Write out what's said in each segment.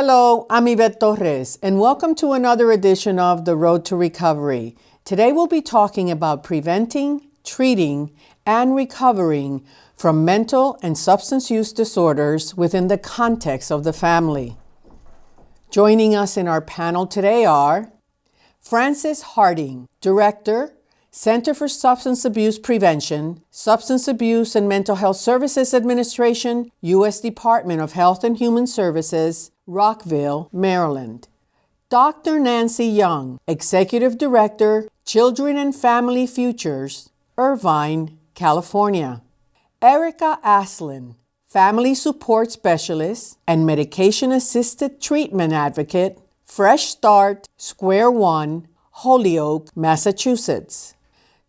Hello, I'm Yvette Torres, and welcome to another edition of The Road to Recovery. Today we'll be talking about preventing, treating, and recovering from mental and substance use disorders within the context of the family. Joining us in our panel today are Frances Harding, Director, Center for Substance Abuse Prevention, Substance Abuse and Mental Health Services Administration, U.S. Department of Health and Human Services, Rockville, Maryland. Dr. Nancy Young, Executive Director, Children and Family Futures, Irvine, California. Erica Aslin, Family Support Specialist and Medication Assisted Treatment Advocate, Fresh Start, Square One, Holyoke, Massachusetts.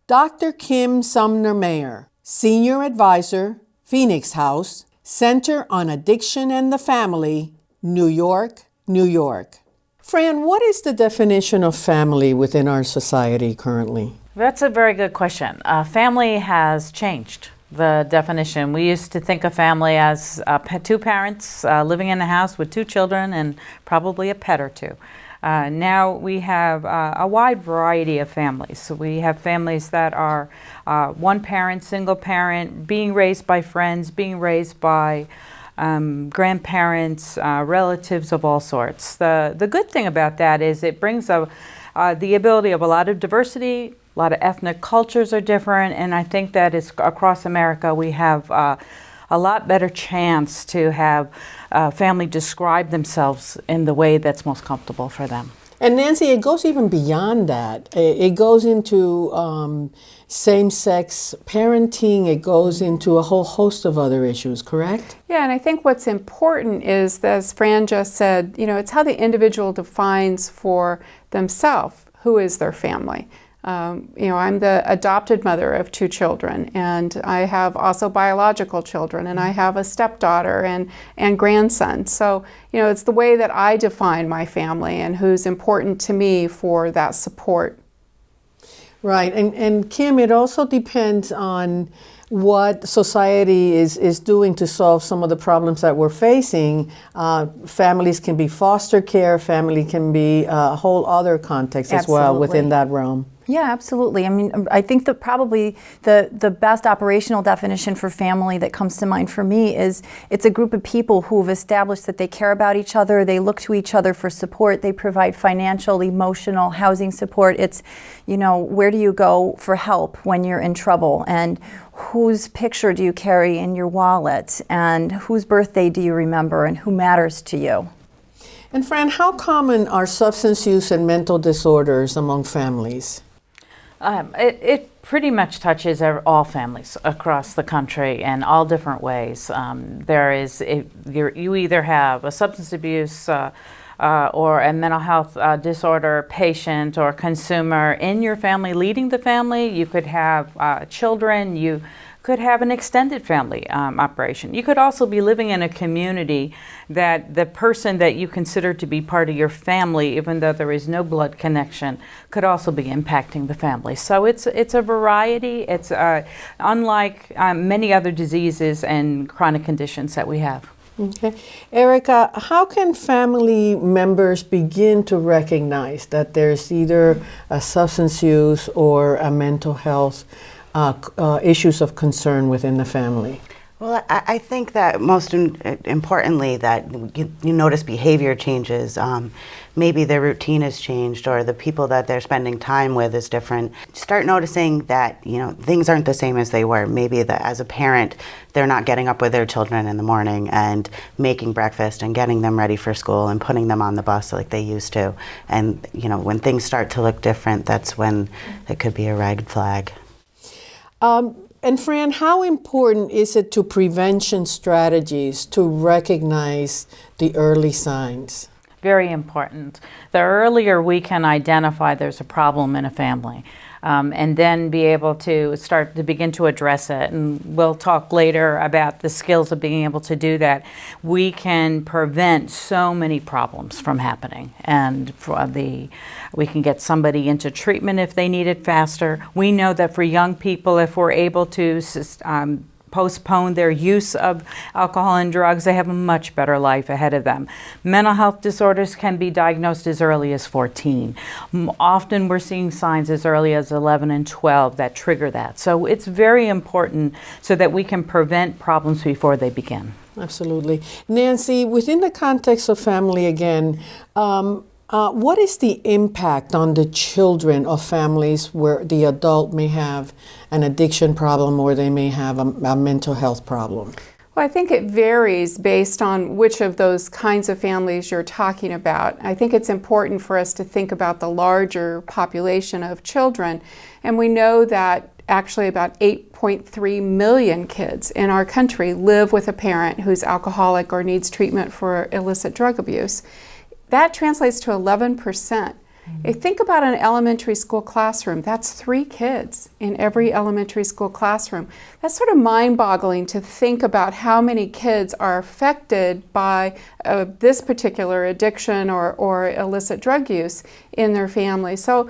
Dr. Kim Sumner Mayer, Senior Advisor, Phoenix House, Center on Addiction and the Family, New York, New York. Fran, what is the definition of family within our society currently? That's a very good question. Uh, family has changed the definition. We used to think of family as uh, two parents uh, living in a house with two children and probably a pet or two. Uh, now we have uh, a wide variety of families. So we have families that are uh, one parent, single parent, being raised by friends, being raised by um, grandparents, uh, relatives of all sorts. The, the good thing about that is it brings a, uh, the ability of a lot of diversity, a lot of ethnic cultures are different, and I think that is across America we have uh, a lot better chance to have uh, family describe themselves in the way that's most comfortable for them. And Nancy, it goes even beyond that. It goes into um, same-sex parenting. It goes into a whole host of other issues, correct? Yeah, and I think what's important is, as Fran just said, you know, it's how the individual defines for themselves who is their family. Um, you know, I'm the adopted mother of two children, and I have also biological children, and I have a stepdaughter and, and grandson. So, you know, it's the way that I define my family and who's important to me for that support. Right, and, and Kim, it also depends on what society is, is doing to solve some of the problems that we're facing. Uh, families can be foster care, family can be a whole other context Absolutely. as well within that realm. Yeah, absolutely. I mean, um, I think that probably the, the best operational definition for family that comes to mind for me is it's a group of people who have established that they care about each other, they look to each other for support, they provide financial, emotional, housing support. It's, you know, where do you go for help when you're in trouble? And whose picture do you carry in your wallet? And whose birthday do you remember? And who matters to you? And Fran, how common are substance use and mental disorders among families? Um, it, it, pretty much touches all families across the country in all different ways. Um, there is, you either have a substance abuse uh, uh, or a mental health uh, disorder patient or consumer in your family leading the family. You could have uh, children. You could have an extended family um, operation. You could also be living in a community that the person that you consider to be part of your family, even though there is no blood connection, could also be impacting the family. So it's, it's a variety. It's uh, unlike um, many other diseases and chronic conditions that we have. Okay. Erica, how can family members begin to recognize that there's either a substance use or a mental health uh, uh, issues of concern within the family? Well, I, I think that most importantly that you, you notice behavior changes. Um, maybe their routine has changed or the people that they're spending time with is different. Start noticing that, you know, things aren't the same as they were. Maybe that as a parent, they're not getting up with their children in the morning and making breakfast and getting them ready for school and putting them on the bus like they used to. And, you know, when things start to look different, that's when it could be a red flag. Um, and Fran, how important is it to prevention strategies to recognize the early signs? Very important. The earlier we can identify there's a problem in a family, um, and then be able to start to begin to address it. And we'll talk later about the skills of being able to do that. We can prevent so many problems from happening, and for the we can get somebody into treatment if they need it faster. We know that for young people, if we're able to um, postpone their use of alcohol and drugs, they have a much better life ahead of them. Mental health disorders can be diagnosed as early as 14. Often we're seeing signs as early as 11 and 12 that trigger that. So it's very important so that we can prevent problems before they begin. Absolutely. Nancy, within the context of family again, um, uh, what is the impact on the children of families where the adult may have an addiction problem or they may have a, a mental health problem? Well, I think it varies based on which of those kinds of families you're talking about. I think it's important for us to think about the larger population of children, and we know that actually about 8.3 million kids in our country live with a parent who's alcoholic or needs treatment for illicit drug abuse. That translates to 11%. percent mm-hmm. Think about an elementary school classroom. That's three kids in every elementary school classroom. That's sort of mind boggling to think about how many kids are affected by uh, this particular addiction or, or illicit drug use in their family. So,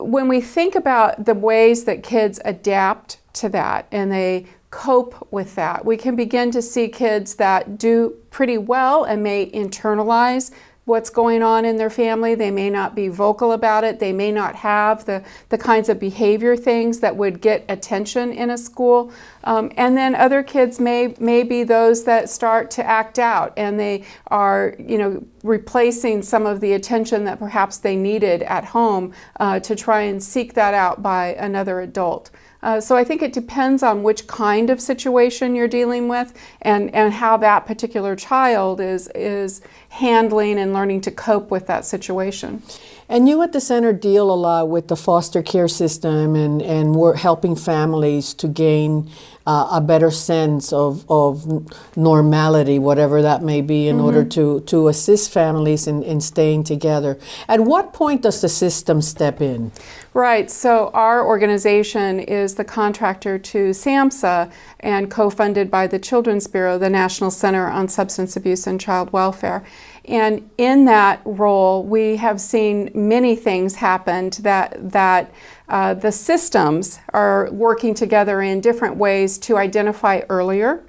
when we think about the ways that kids adapt to that and they cope with that, we can begin to see kids that do pretty well and may internalize what's going on in their family. They may not be vocal about it. They may not have the, the kinds of behavior things that would get attention in a school. Um, and then other kids may, may be those that start to act out and they are, you know, replacing some of the attention that perhaps they needed at home uh, to try and seek that out by another adult. Uh, so I think it depends on which kind of situation you're dealing with and, and how that particular child is, is handling and learning to cope with that situation. And you at the center deal a lot with the foster care system and, and we're helping families to gain uh, a better sense of, of normality, whatever that may be, in mm-hmm. order to, to assist families in, in staying together. At what point does the system step in? Right, so our organization is the contractor to SAMHSA and co funded by the Children's Bureau, the National Center on Substance Abuse and Child Welfare. And in that role, we have seen many things happen that, that uh, the systems are working together in different ways to identify earlier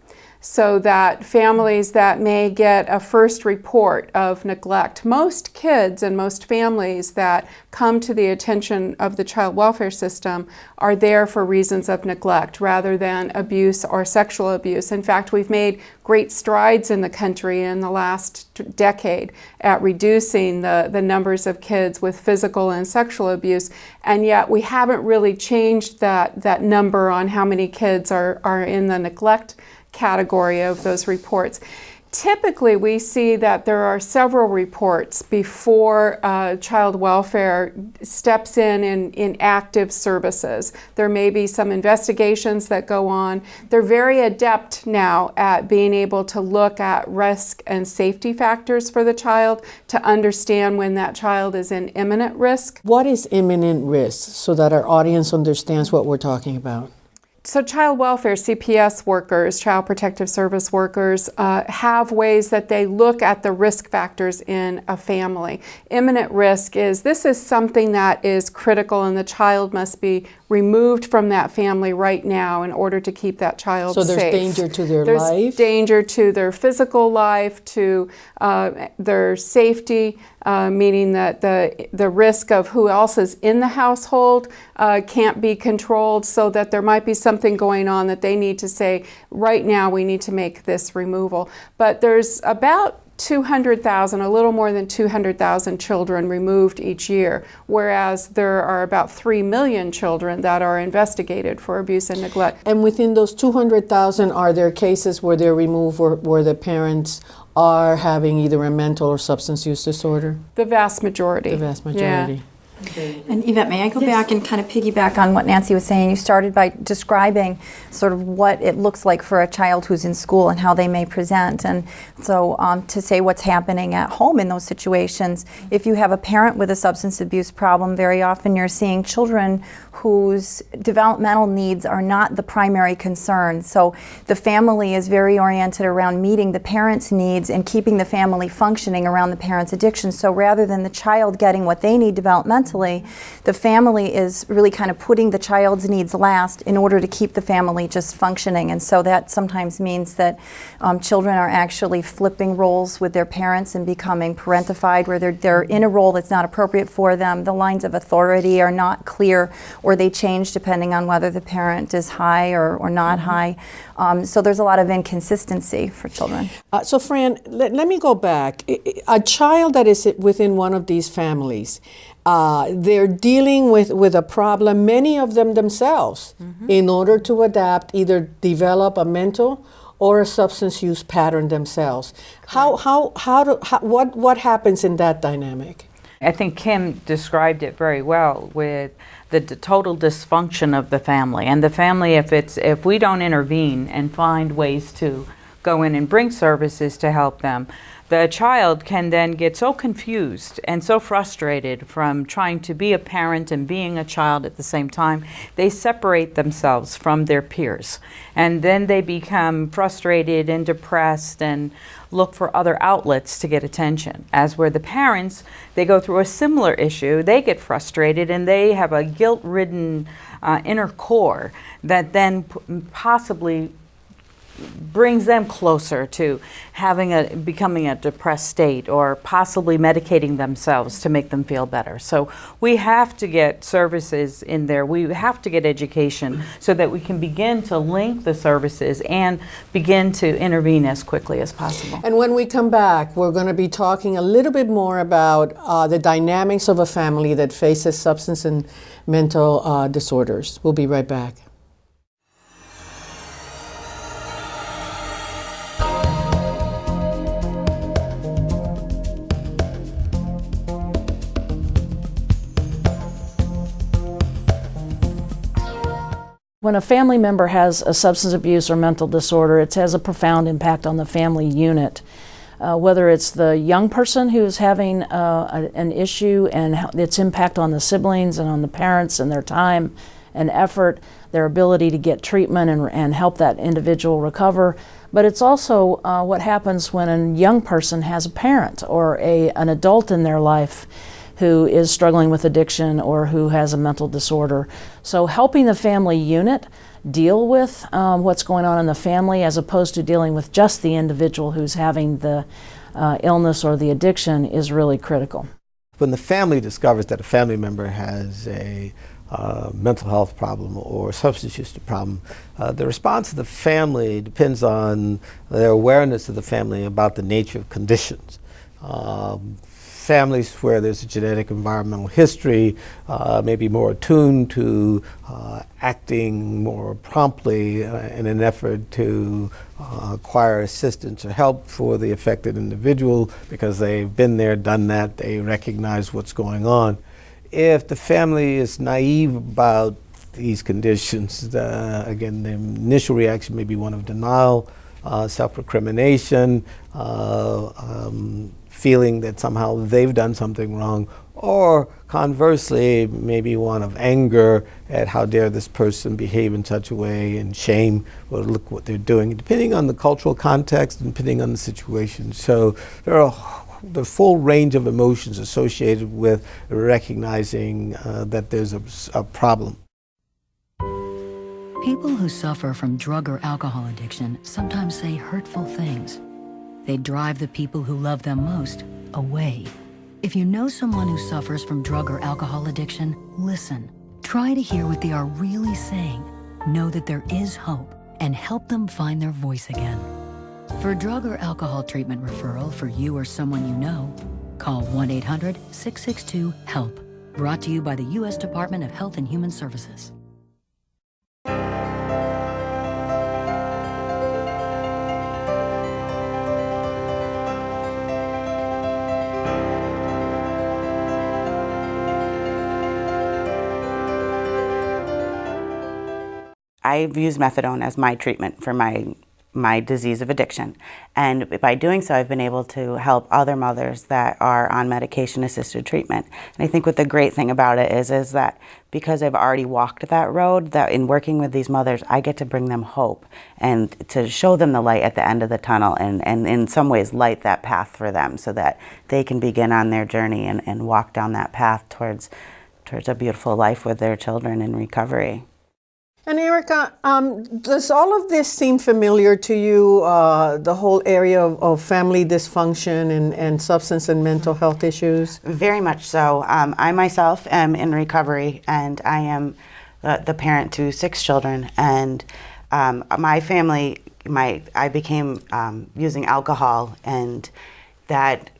so that families that may get a first report of neglect, most kids and most families that come to the attention of the child welfare system are there for reasons of neglect rather than abuse or sexual abuse. In fact, we've made great strides in the country in the last decade at reducing the, the numbers of kids with physical and sexual abuse, and yet we haven't really changed that, that number on how many kids are, are in the neglect category of those reports. Typically, we see that there are several reports before uh, child welfare steps in, in in active services. There may be some investigations that go on. They're very adept now at being able to look at risk and safety factors for the child to understand when that child is in imminent risk. What is imminent risk so that our audience understands what we're talking about? So child welfare CPS workers, child protective service workers, uh, have ways that they look at the risk factors in a family. Imminent risk is this is something that is critical and the child must be removed from that family right now in order to keep that child so there's safe. danger to their there's life danger to their physical life to uh, their safety uh, meaning that the the risk of who else is in the household uh, can't be controlled so that there might be something going on that they need to say right now we need to make this removal but there's about 200,000, a little more than 200,000 children removed each year, whereas there are about 3 million children that are investigated for abuse and neglect. And within those 200,000, are there cases where they're removed where, where the parents are having either a mental or substance use disorder? The vast majority. The vast majority. Yeah. And Yvette, may I go yes. back and kind of piggyback on what Nancy was saying? You started by describing sort of what it looks like for a child who's in school and how they may present. And so um, to say what's happening at home in those situations, if you have a parent with a substance abuse problem, very often you're seeing children whose developmental needs are not the primary concern. So the family is very oriented around meeting the parent's needs and keeping the family functioning around the parent's addiction. So rather than the child getting what they need developmentally, the family is really kind of putting the child's needs last in order to keep the family just functioning. And so that sometimes means that um, children are actually flipping roles with their parents and becoming parentified, where they're, they're in a role that's not appropriate for them. The lines of authority are not clear, or they change depending on whether the parent is high or, or not Mm-hmm. high. Um, so there's a lot of inconsistency for children. Uh, so, Fran, let, let me go back. A child that is within one of these families, uh, they're dealing with, with a problem, many of them themselves, in order to adapt, either develop a mental or a substance use pattern themselves. How, how, how, do, how what, what happens in that dynamic? I think Kim described it very well with the total dysfunction of the family. And the family, if it's if we don't intervene and find ways to go in and bring services to help them, the child can then get so confused and so frustrated from trying to be a parent and being a child at the same time, they separate themselves from their peers. And then they become frustrated and depressed and look for other outlets to get attention. As where the parents, they go through a similar issue, they get frustrated and they have a guilt ridden uh, inner core that then possibly brings them closer to having a becoming a depressed state or possibly medicating themselves to make them feel better. So we have to get services in there. We have to get education so that we can begin to link the services and begin to intervene as quickly as possible. And when we come back, we're going to be talking a little bit more about uh, the dynamics of a family that faces substance and mental uh, disorders. We'll be right back. When a family member has a substance abuse or mental disorder, it has a profound impact on the family unit. Uh, whether it's the young person who's having uh, a, an issue and its impact on the siblings and on the parents and their time and effort, their ability to get treatment and, and help that individual recover. But it's also uh, what happens when a young person has a parent or a, an adult in their life who is struggling with addiction or who has a mental disorder. So, helping the family unit deal with um, what's going on in the family as opposed to dealing with just the individual who's having the uh, illness or the addiction is really critical. When the family discovers that a family member has a uh, mental health problem or substance use problem, uh, the response of the family depends on their awareness of the family about the nature of conditions. Um, families where there's a genetic environmental history uh, may be more attuned to uh, acting more promptly uh, in an effort to uh, acquire assistance or help for the affected individual because they've been there, done that, they recognize what's going on. If the family is naive about these conditions, uh, again, the initial reaction may be one of denial, uh, self recrimination, uh, um, feeling that somehow they've done something wrong, or conversely, maybe one of anger at how dare this person behave in such a way, and shame, well, look what they're doing, depending on the cultural context and depending on the situation. So there are the full range of emotions associated with recognizing uh, that there's a, a problem. People who suffer from drug or alcohol addiction sometimes say hurtful things. They drive the people who love them most away. If you know someone who suffers from drug or alcohol addiction, listen. Try to hear what they are really saying. Know that there is hope and help them find their voice again. For drug or alcohol treatment referral for you or someone you know, call 1 800 662 HELP. Brought to you by the U.S. Department of Health and Human Services. I've used methadone as my treatment for my my disease of addiction. And by doing so, I've been able to help other mothers that are on medication assisted treatment. And I think what the great thing about it is, is that because I've already walked that road, that in working with these mothers, I get to bring them hope and to show them the light at the end of the tunnel and, and in some ways light that path for them so that they can begin on their journey and, and walk down that path towards towards a beautiful life with their children in recovery. And Erica, um, does all of this seem familiar to you, uh, the whole area of, of, family dysfunction and, and substance and mental health issues? Very much so. Um, I myself am in recovery and I am the, the parent to six children. And um, my family, my I became um, using alcohol and that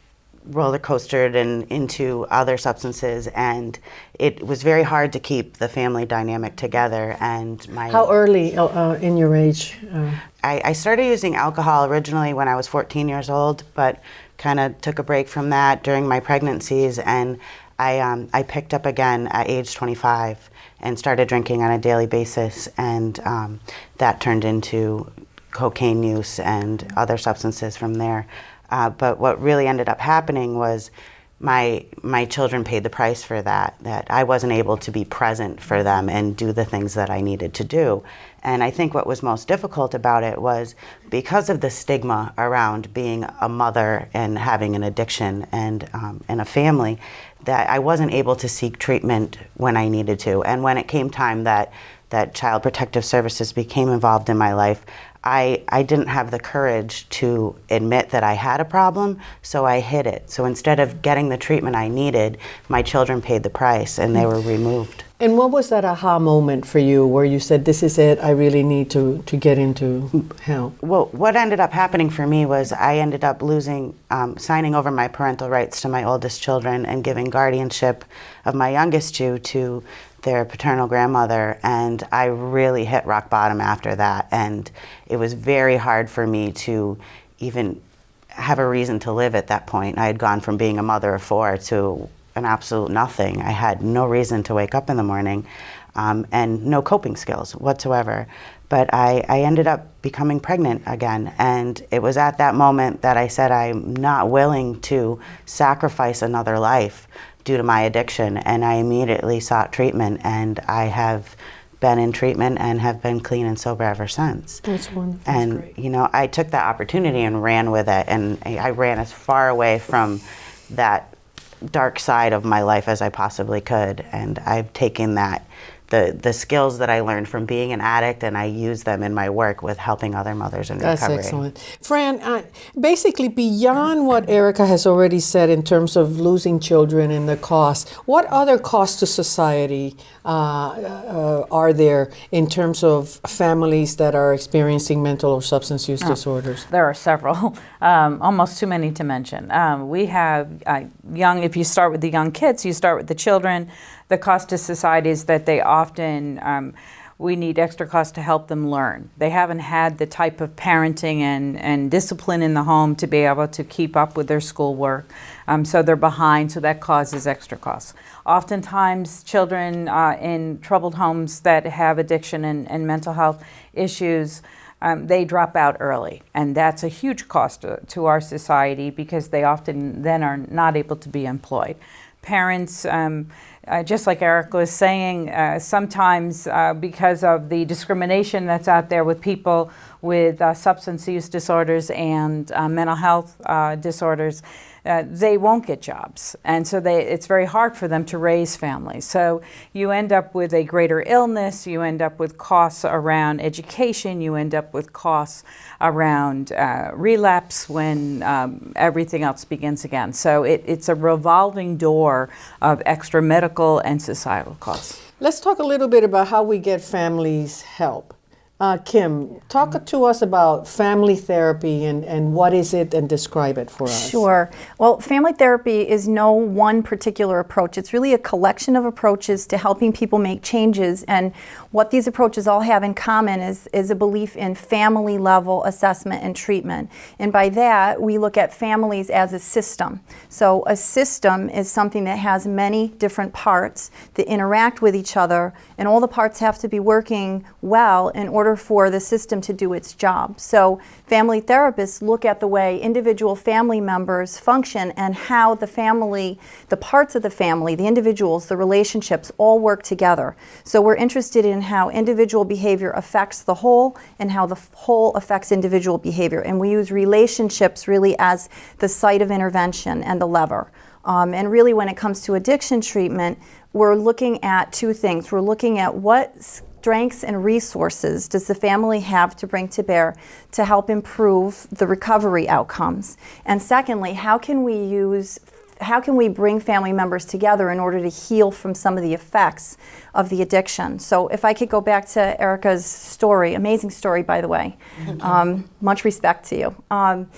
roller coastered and into other substances and it was very hard to keep the family dynamic together and my how early uh, uh, in your age uh? I, I, started using alcohol originally when i was 14 years old but kind of took a break from that during my pregnancies and I, um, I picked up again at age 25 and started drinking on a daily basis and um, that turned into cocaine use and other substances from there uh, but what really ended up happening was my my children paid the price for that. That I wasn't able to be present for them and do the things that I needed to do. And I think what was most difficult about it was because of the stigma around being a mother and having an addiction and um, and a family, that I wasn't able to seek treatment when I needed to. And when it came time that that Child Protective Services became involved in my life, I, I didn't have the courage to admit that I had a problem, so I hid it. So instead of getting the treatment I needed, my children paid the price and they were removed. And what was that aha moment for you where you said, This is it, I really need to, to get into help? Well, what ended up happening for me was I ended up losing, um, signing over my parental rights to my oldest children and giving guardianship of my youngest two to their paternal grandmother, and I really hit rock bottom after that. And it was very hard for me to even have a reason to live at that point. I had gone from being a mother of four to an absolute nothing. I had no reason to wake up in the morning um, and no coping skills whatsoever. But I, I ended up becoming pregnant again. And it was at that moment that I said, I'm not willing to sacrifice another life due to my addiction and I immediately sought treatment and I have been in treatment and have been clean and sober ever since. That's wonderful. And That's you know, I took that opportunity and ran with it and I ran as far away from that dark side of my life as I possibly could and I've taken that the, the skills that I learned from being an addict and I use them in my work with helping other mothers in That's recovery. That's excellent. Fran, uh, basically beyond what Erica has already said in terms of losing children and the cost, what other costs to society uh, uh, are there in terms of families that are experiencing mental or substance use oh, disorders? There are several, um, almost too many to mention. Um, we have uh, young, if you start with the young kids, you start with the children, the cost to society is that they often um, we need extra cost to help them learn. They haven't had the type of parenting and, and discipline in the home to be able to keep up with their schoolwork. Um, so they're behind, so that causes extra costs. Oftentimes, children uh, in troubled homes that have addiction and, and mental health issues, um, they drop out early. And that's a huge cost to, to, our society because they often then are not able to be employed. Parents, um, uh, just like Eric was saying, uh, sometimes uh, because of the discrimination that's out there with people with uh, substance use disorders and uh, mental health uh, disorders, uh, they won't get jobs. And so they, it's very hard for them to raise families. So you end up with a greater illness, you end up with costs around education, you end up with costs around uh, relapse when um, everything else begins again. So it, it's a revolving door of extra medical and societal costs. Let's talk a little bit about how we get families help. Uh, Kim, talk to us about family therapy and, and what is it and describe it for us. Sure. Well, family therapy is no one particular approach. It's really a collection of approaches to helping people make changes. And what these approaches all have in common is, is a belief in family level assessment and treatment. And by that, we look at families as a system. So a system is something that has many different parts that interact with each other, and all the parts have to be working well in order for the system to do its job. So family therapists look at the way individual family members function and how the family, the parts of the family, the individuals, the relationships all work together. So we're interested in how individual behavior affects the whole and how the whole affects individual behavior. And we use relationships really as the site of intervention and the lever. Um, and really, when it comes to addiction treatment, we're looking at two things. We're looking at what strengths and resources does the family have to bring to bear to help improve the recovery outcomes? And secondly, how can we use how can we bring family members together in order to heal from some of the effects of the addiction? So, if I could go back to Erica's story, amazing story, by the way. Um, much respect to you. Um,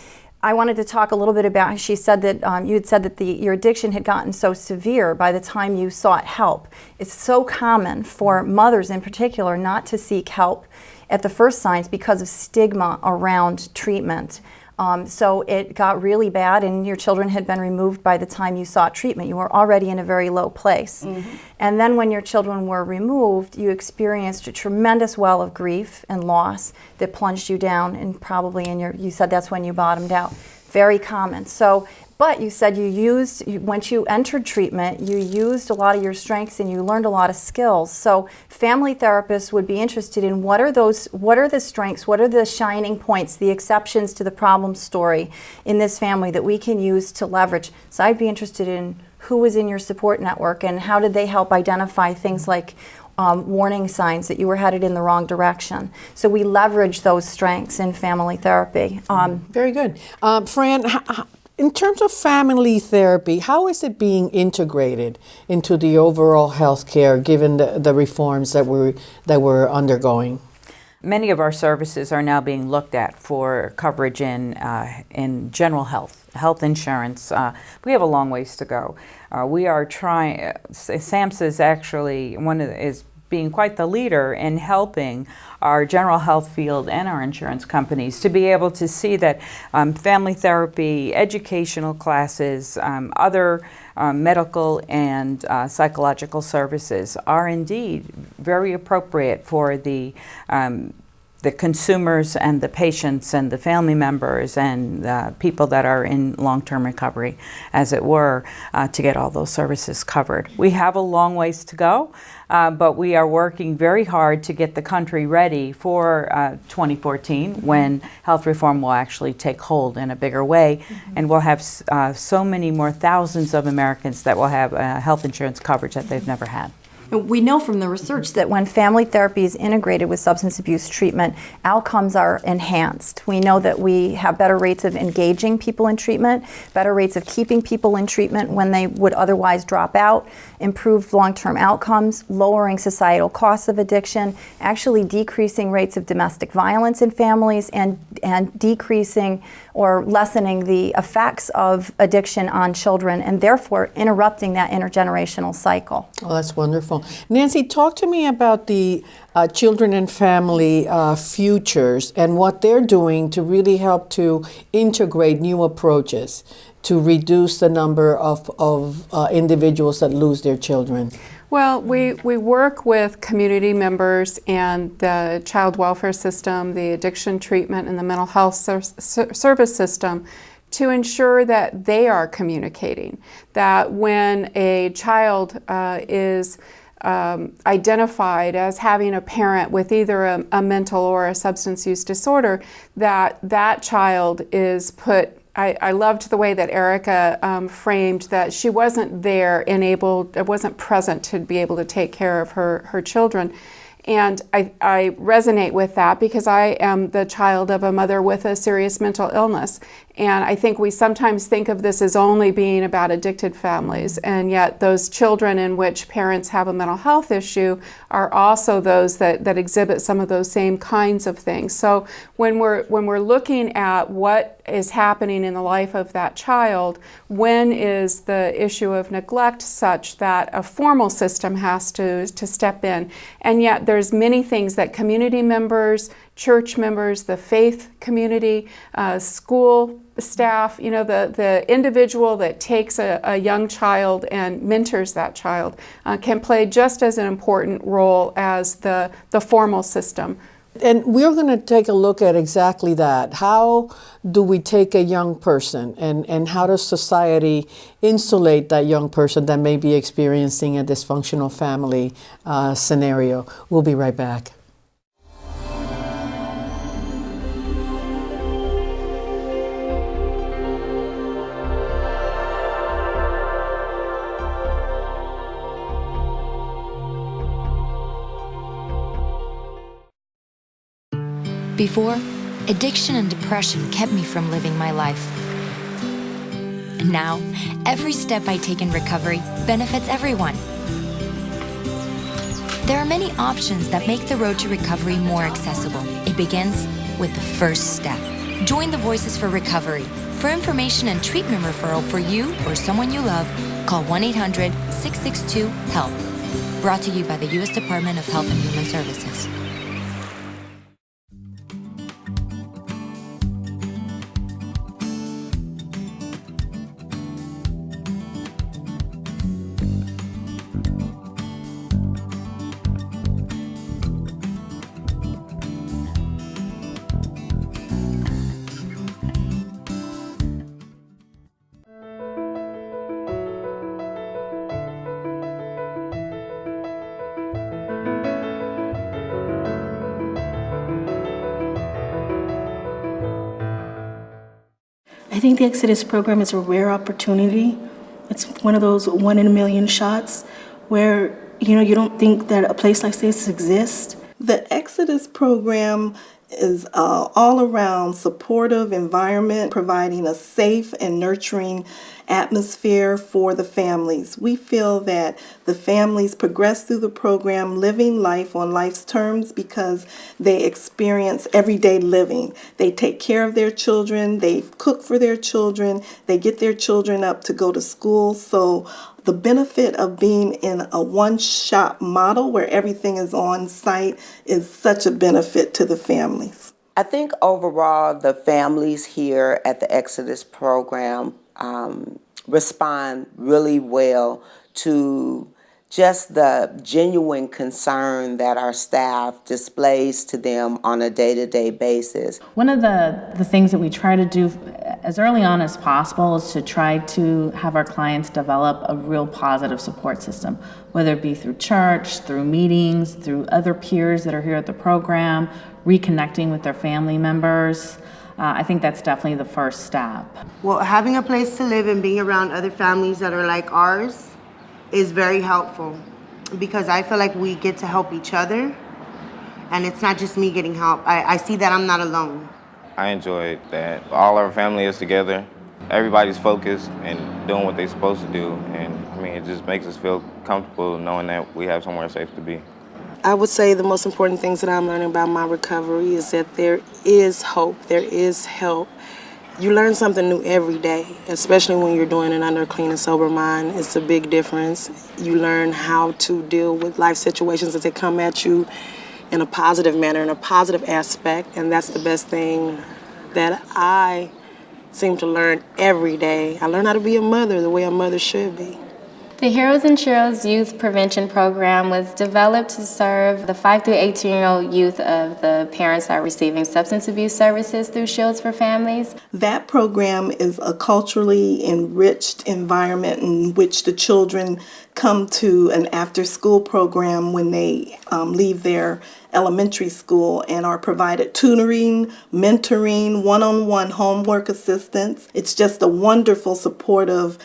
I wanted to talk a little bit about. She said that um, you had said that the, your addiction had gotten so severe by the time you sought help. It's so common for mothers, in particular, not to seek help at the first signs because of stigma around treatment. Um, so it got really bad, and your children had been removed by the time you sought treatment. You were already in a very low place. Mm-hmm. And then when your children were removed, you experienced a tremendous well of grief and loss that plunged you down, and probably in your, you said that's when you bottomed out. Very common. So but you said you used, you, once you entered treatment, you used a lot of your strengths and you learned a lot of skills. So family therapists would be interested in what are those, what are the strengths, what are the shining points, the exceptions to the problem story in this family that we can use to leverage. So I'd be interested in who was in your support network and how did they help identify things like um, warning signs that you were headed in the wrong direction. So we leverage those strengths in family therapy. Um, Very good. Um, Fran, in terms of family therapy, how is it being integrated into the overall health care given the, the reforms that we're, that we're undergoing? Many of our services are now being looked at for coverage in, uh, in general health, health insurance. Uh, we have a long ways to go. Uh, we are trying, uh, SAMHSA is actually one of the, is being quite the leader in helping our general health field and our insurance companies to be able to see that um, family therapy, educational classes, um, other um, medical and uh, psychological services are indeed very appropriate for the um, the consumers and the patients and the family members and uh, people that are in long-term recovery, as it were, uh, to get all those services covered. We have a long ways to go, uh, but we are working very hard to get the country ready for uh, 2014 when health reform will actually take hold in a bigger way, mm-hmm. and we'll have uh, so many more thousands of Americans that will have uh, health insurance coverage that they've never had. We know from the research that when family therapy is integrated with substance abuse treatment, outcomes are enhanced. We know that we have better rates of engaging people in treatment, better rates of keeping people in treatment when they would otherwise drop out, improved long term outcomes, lowering societal costs of addiction, actually decreasing rates of domestic violence in families, and, and decreasing or lessening the effects of addiction on children, and therefore interrupting that intergenerational cycle. Oh, that's wonderful. Nancy, talk to me about the uh, children and family uh, futures and what they're doing to really help to integrate new approaches to reduce the number of, of uh, individuals that lose their children? Well, we, we work with community members and the child welfare system, the addiction treatment, and the mental health ser- service system to ensure that they are communicating. That when a child uh, is um, identified as having a parent with either a, a mental or a substance use disorder, that that child is put I, I, loved the way that Erica um, framed that she wasn't there and able, wasn't present to be able to take care of her, her children. And I, I resonate with that because I am the child of a mother with a serious mental illness. And I think we sometimes think of this as only being about addicted families, and yet those children in which parents have a mental health issue are also those that, that exhibit some of those same kinds of things. So when we're when we're looking at what is happening in the life of that child, when is the issue of neglect such that a formal system has to, to step in? And yet there's many things that community members, church members, the faith community, uh, school staff, you know, the, the individual that takes a, a young child and mentors that child uh, can play just as an important role as the, the formal system. And we're going to take a look at exactly that. How do we take a young person and, and how does society insulate that young person that may be experiencing a dysfunctional family uh, scenario? We'll be right back. Before, addiction and depression kept me from living my life. And now, every step I take in recovery benefits everyone. There are many options that make the road to recovery more accessible. It begins with the first step. Join the Voices for Recovery. For information and treatment referral for you or someone you love, call 1 800 662 HELP. Brought to you by the U.S. Department of Health and Human Services. Think the Exodus program is a rare opportunity. It's one of those one in a million shots where you know you don't think that a place like this exists. The Exodus program is uh, all around supportive environment, providing a safe and nurturing atmosphere for the families. We feel that the families progress through the program living life on life's terms because they experience everyday living. They take care of their children, they cook for their children, they get their children up to go to school. So the benefit of being in a one shop model where everything is on site is such a benefit to the families. I think overall, the families here at the Exodus program um, respond really well to just the genuine concern that our staff displays to them on a day-to-day basis. One of the, the things that we try to do as early on as possible is to try to have our clients develop a real positive support system, whether it be through church, through meetings, through other peers that are here at the program, reconnecting with their family members. Uh, I think that's definitely the first step. Well, having a place to live and being around other families that are like ours is very helpful because I feel like we get to help each other and it's not just me getting help. I, I see that I'm not alone. I enjoyed that. All our family is together. Everybody's focused and doing what they're supposed to do. And I mean, it just makes us feel comfortable knowing that we have somewhere safe to be. I would say the most important things that I'm learning about my recovery is that there is hope, there is help, you learn something new every day, especially when you're doing it under a clean and sober mind. It's a big difference. You learn how to deal with life situations as they come at you in a positive manner, in a positive aspect, and that's the best thing that I seem to learn every day. I learn how to be a mother the way a mother should be. The Heroes and Sheroes Youth Prevention Program was developed to serve the 5 through 18 year old youth of the parents that are receiving substance abuse services through Shields for Families. That program is a culturally enriched environment in which the children come to an after school program when they um, leave their elementary school and are provided tutoring, mentoring, one on one homework assistance. It's just a wonderful, supportive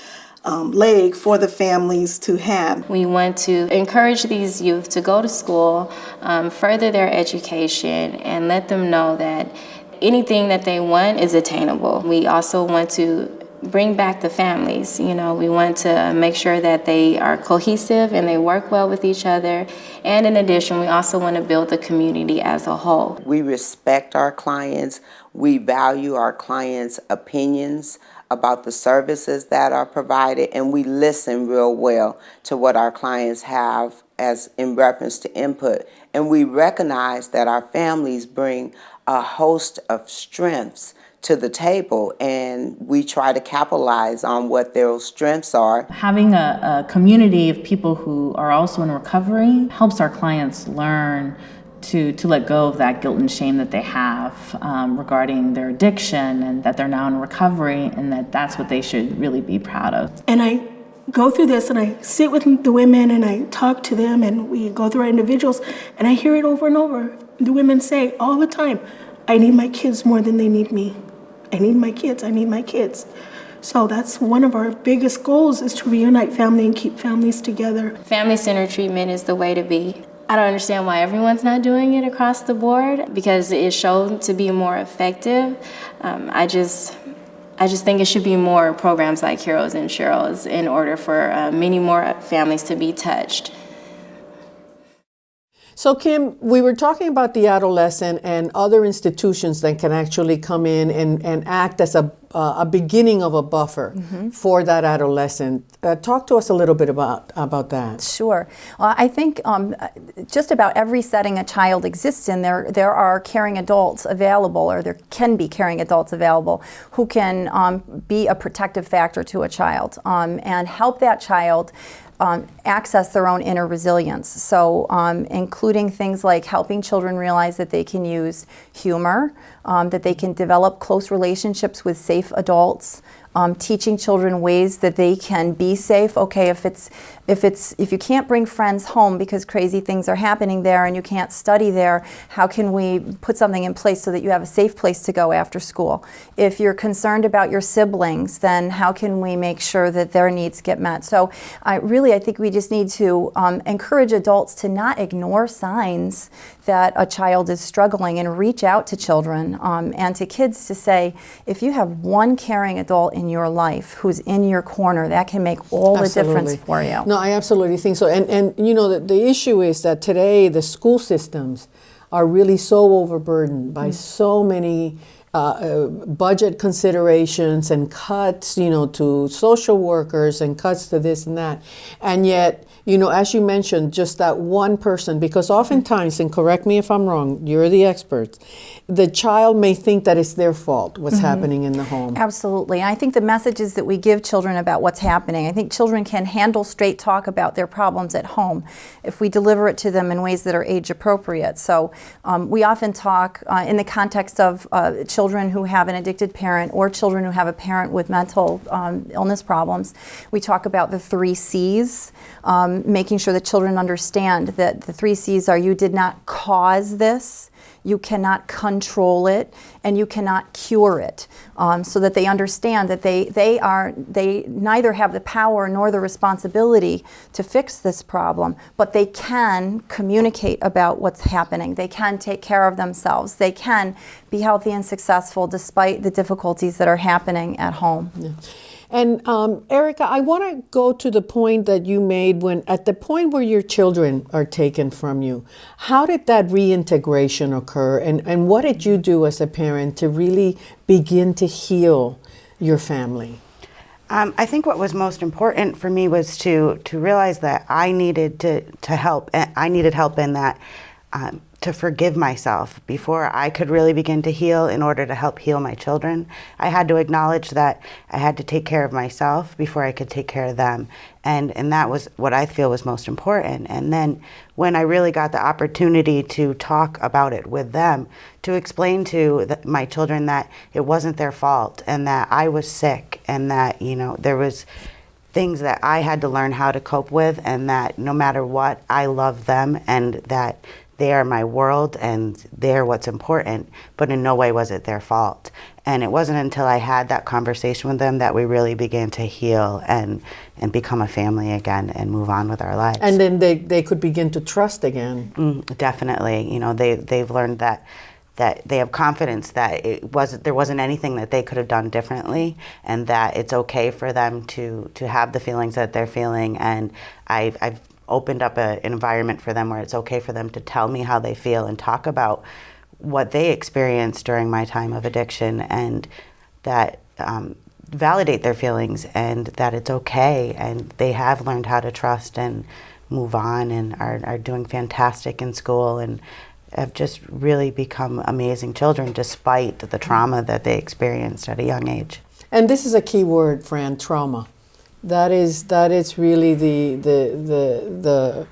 um, leg for the families to have. We want to encourage these youth to go to school, um, further their education, and let them know that anything that they want is attainable. We also want to bring back the families. You know, we want to make sure that they are cohesive and they work well with each other. And in addition, we also want to build the community as a whole. We respect our clients. We value our clients' opinions about the services that are provided and we listen real well to what our clients have as in reference to input and we recognize that our families bring a host of strengths to the table and we try to capitalize on what their strengths are. Having a, a community of people who are also in recovery helps our clients learn to, to let go of that guilt and shame that they have um, regarding their addiction and that they're now in recovery and that that's what they should really be proud of. And I go through this and I sit with the women and I talk to them and we go through our individuals and I hear it over and over. The women say all the time, I need my kids more than they need me. I need my kids, I need my kids. So that's one of our biggest goals is to reunite family and keep families together. Family centered treatment is the way to be. I don't understand why everyone's not doing it across the board because it is shown to be more effective. Um, I just I just think it should be more programs like Heroes and Sheroes in order for uh, many more families to be touched. So, Kim, we were talking about the adolescent and other institutions that can actually come in and, and act as a, uh, a beginning of a buffer Mhm. for that adolescent. Uh, talk to us a little bit about, about that. Sure. Well, I think um, just about every setting a child exists in, there there are caring adults available, or there can be caring adults available who can um, be a protective factor to a child um, and help that child. Um, access their own inner resilience. So, um, including things like helping children realize that they can use humor, um, that they can develop close relationships with safe adults, um, teaching children ways that they can be safe. Okay, if it's if it's if you can't bring friends home because crazy things are happening there and you can't study there, how can we put something in place so that you have a safe place to go after school? If you're concerned about your siblings, then how can we make sure that their needs get met? So, I really I think we just need to um, encourage adults to not ignore signs that a child is struggling and reach out to children um, and to kids to say, if you have one caring adult in your life who's in your corner, that can make all the difference for you. No, I absolutely think so. And and you know the, the issue is that today the school systems are really so overburdened by Mm. so many uh, uh, budget considerations and cuts, you know, to social workers and cuts to this and that, and yet. You know, as you mentioned, just that one person, because oftentimes, and correct me if I'm wrong, you're the experts, the child may think that it's their fault what's Mhm. happening in the home. Absolutely. I think the messages that we give children about what's happening, I think children can handle straight talk about their problems at home if we deliver it to them in ways that are age appropriate. So um, we often talk uh, in the context of uh, children who have an addicted parent or children who have a parent with mental um, illness problems. We talk about the three C's, um, making sure that children understand that the three C's are you did not cause this you cannot control it and you cannot cure it um, so that they understand that they, they are they neither have the power nor the responsibility to fix this problem but they can communicate about what's happening. They can take care of themselves. They can be healthy and successful despite the difficulties that are happening at home And um, Erica, I want to go to the point that you made when, at the point where your children are taken from you, how did that reintegration occur? And, and what did you do as a parent to really begin to heal your family? Um, I think what was most important for me was to to realize that I needed to to help. I needed help in that um, to forgive myself before I could really begin to heal. In order to help heal my children, I had to acknowledge that I had to take care of myself before I could take care of them, and and that was what I feel was most important. And then when I really got the opportunity to talk about it with them, to explain to the, my children that it wasn't their fault and that I was sick and that you know there was things that I had to learn how to cope with and that no matter what I love them and that they are my world and they're what's important but in no way was it their fault and it wasn't until I had that conversation with them that we really began to heal and and become a family again and move on with our lives And then they, they could begin to trust again. Mm, definitely. You know, they they've learned that that they have confidence that it wasn't there wasn't anything that they could have done differently, and that it's okay for them to to have the feelings that they're feeling. And I've I've opened up an environment for them where it's okay for them to tell me how they feel and talk about what they experienced during my time of addiction, and that. Um, validate their feelings and that it's okay and they have learned how to trust and move on and are, are doing fantastic in school and have just really become amazing children despite the trauma that they experienced at a young age. And this is a key word, Fran, trauma. That is that is really the the the the,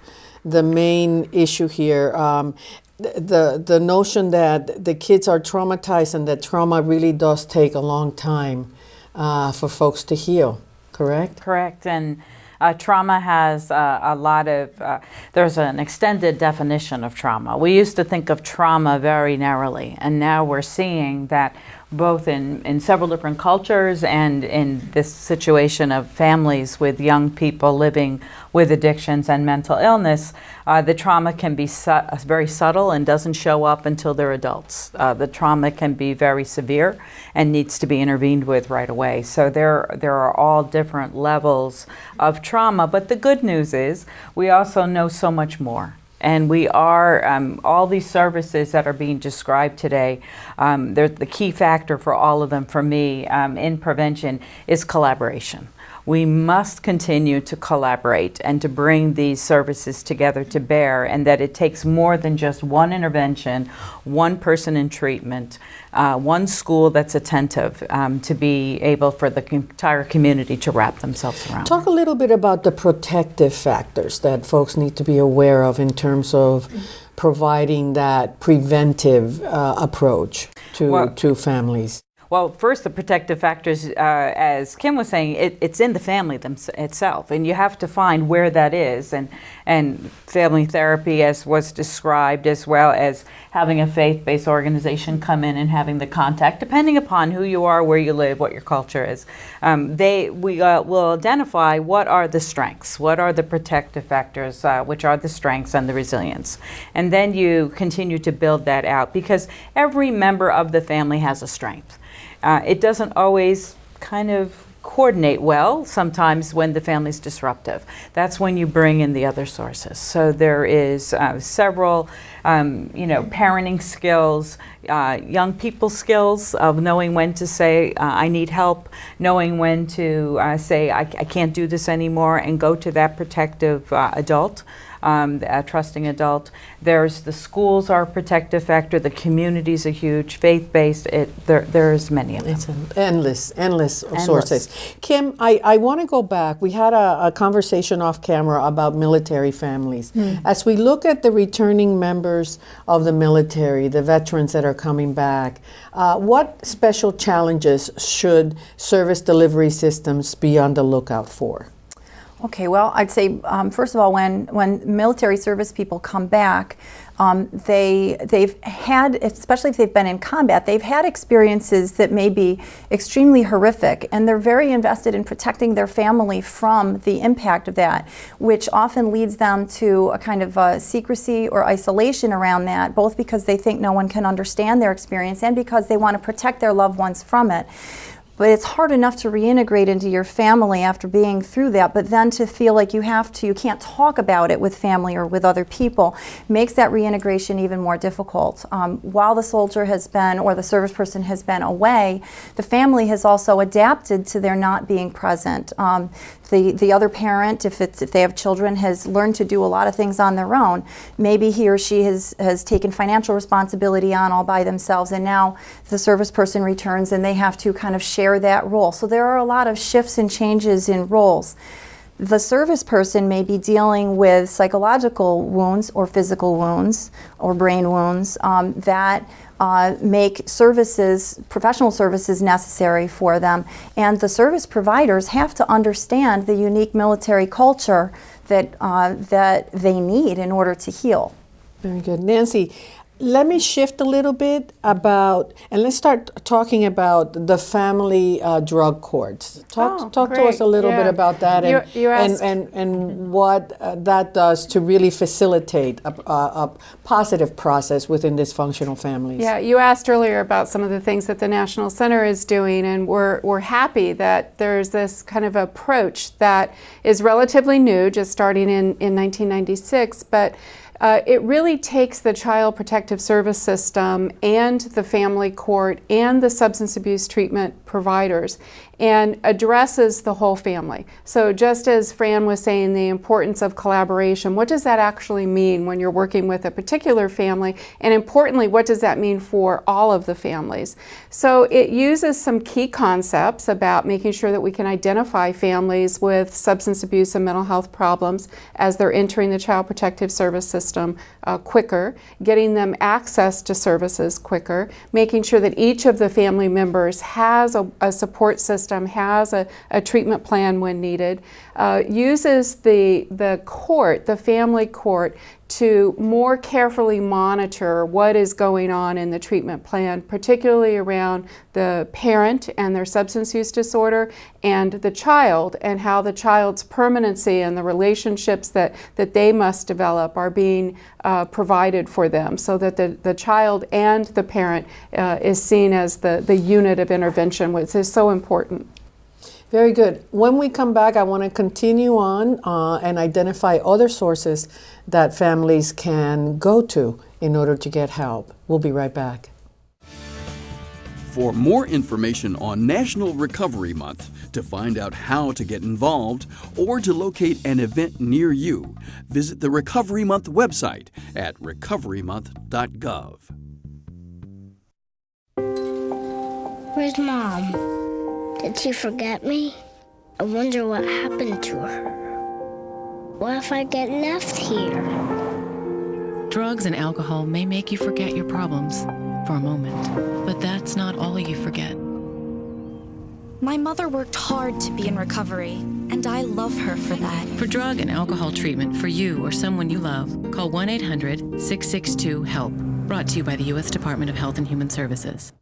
the main issue here. Um, the the notion that the kids are traumatized and that trauma really does take a long time uh, for folks to heal. Correct. Correct. And uh, trauma has uh, a lot of, uh, there's an extended definition of trauma. We used to think of trauma very narrowly, and now we're seeing that both in, in several different cultures and in this situation of families with young people living with addictions and mental illness, uh, the trauma can be su very subtle and doesn't show up until they're adults. Uh, the trauma can be very severe and needs to be intervened with right away. So there, there are all different levels of trauma, but the good news is we also know so much more. And we are, um, all these services that are being described today, um, the key factor for all of them for me um, in prevention is collaboration we must continue to collaborate and to bring these services together to bear and that it takes more than just one intervention, one person in treatment, uh, one school that's attentive um, to be able for the entire community to wrap themselves around. Talk a little bit about the protective factors that folks need to be aware of in terms of providing that preventive uh, approach to, well, to families. Well, first, the protective factors, uh, as Kim was saying, it, it's in the family itself, and you have to find where that is. And, and family therapy, as was described, as well as having a faith-based organization come in and having the contact, depending upon who you are, where you live, what your culture is. Um, they, we uh, will identify what are the strengths, what are the protective factors, uh, which are the strengths and the resilience. And then you continue to build that out because every member of the family has a strength. Uh, it doesn't always kind of coordinate well sometimes when the family's disruptive. That's when you bring in the other sources. So there is uh, several, um, you know, parenting skills, uh, young people skills of knowing when to say, uh, I need help, knowing when to uh, say, I, I, can't do this anymore, and go to that protective uh, adult um, a trusting adult. There's the schools are a protective factor, the community's a huge, faith-based, it, there, there's many of them. It's endless, endless, endless. sources. Kim, I, I want to go back. We had a, a, conversation off camera about military families. Mm. As we look at the returning members of the military, the veterans that are coming back, uh, what special challenges should service delivery systems be on the lookout for? Okay, well, I'd say um, first of all, when when military service people come back, um, they they've had, especially if they've been in combat, they've had experiences that may be extremely horrific, and they're very invested in protecting their family from the impact of that, which often leads them to a kind of secrecy or isolation around that, both because they think no one can understand their experience and because they want to protect their loved ones from it. But it's hard enough to reintegrate into your family after being through that, but then to feel like you have to, you can't talk about it with family or with other people, makes that reintegration even more difficult. Um, while the soldier has been, or the service person has been away, the family has also adapted to their not being present. Um, the, the other parent, if, it's, if they have children, has learned to do a lot of things on their own. Maybe he or she has, has taken financial responsibility on all by themselves, and now the service person returns and they have to kind of share that role. So there are a lot of shifts and changes in roles. The service person may be dealing with psychological wounds or physical wounds or brain wounds um, that uh, make services, professional services necessary for them. And the service providers have to understand the unique military culture that, uh, that they need in order to heal. Very good. Nancy, let me shift a little bit about, and let's start talking about the family uh, drug courts. Talk, oh, talk to us a little yeah. bit about that and, you, you and, and, and what uh, that does to really facilitate a, a, a, positive process within dysfunctional families. Yeah, you asked earlier about some of the things that the National Center is doing, and we're, we're happy that there's this kind of approach that is relatively new, just starting in, in 1996, but uh, it really takes the Child Protective Service System and the family court and the substance abuse treatment providers and addresses the whole family. So just as Fran was saying, the importance of collaboration, what does that actually mean when you're working with a particular family? And importantly, what does that mean for all of the families? So it uses some key concepts about making sure that we can identify families with substance abuse and mental health problems as they're entering the Child Protective Service system uh, quicker, getting them access to services quicker, making sure that each of the family members has a, a support system has a, a treatment plan when needed, uh, uses the, the court, the family court, to more carefully monitor what is going on in the treatment plan, particularly around the parent and their substance use disorder and the child and how the child's permanency and the relationships that, that they must develop are being uh, provided for them so that the, the child and the parent uh, is seen as the, the unit of intervention, which is so important. Very good. When we come back, I want to continue on uh, and identify other sources that families can go to in order to get help. We'll be right back. For more information on National Recovery Month, to find out how to get involved, or to locate an event near you, visit the Recovery Month website at recoverymonth.gov. Where's Mom? Did she forget me? I wonder what happened to her. What if I get left here? Drugs and alcohol may make you forget your problems for a moment, but that's not all you forget. My mother worked hard to be in recovery, and I love her for that. For drug and alcohol treatment for you or someone you love, call 1 800 662 HELP. Brought to you by the U.S. Department of Health and Human Services.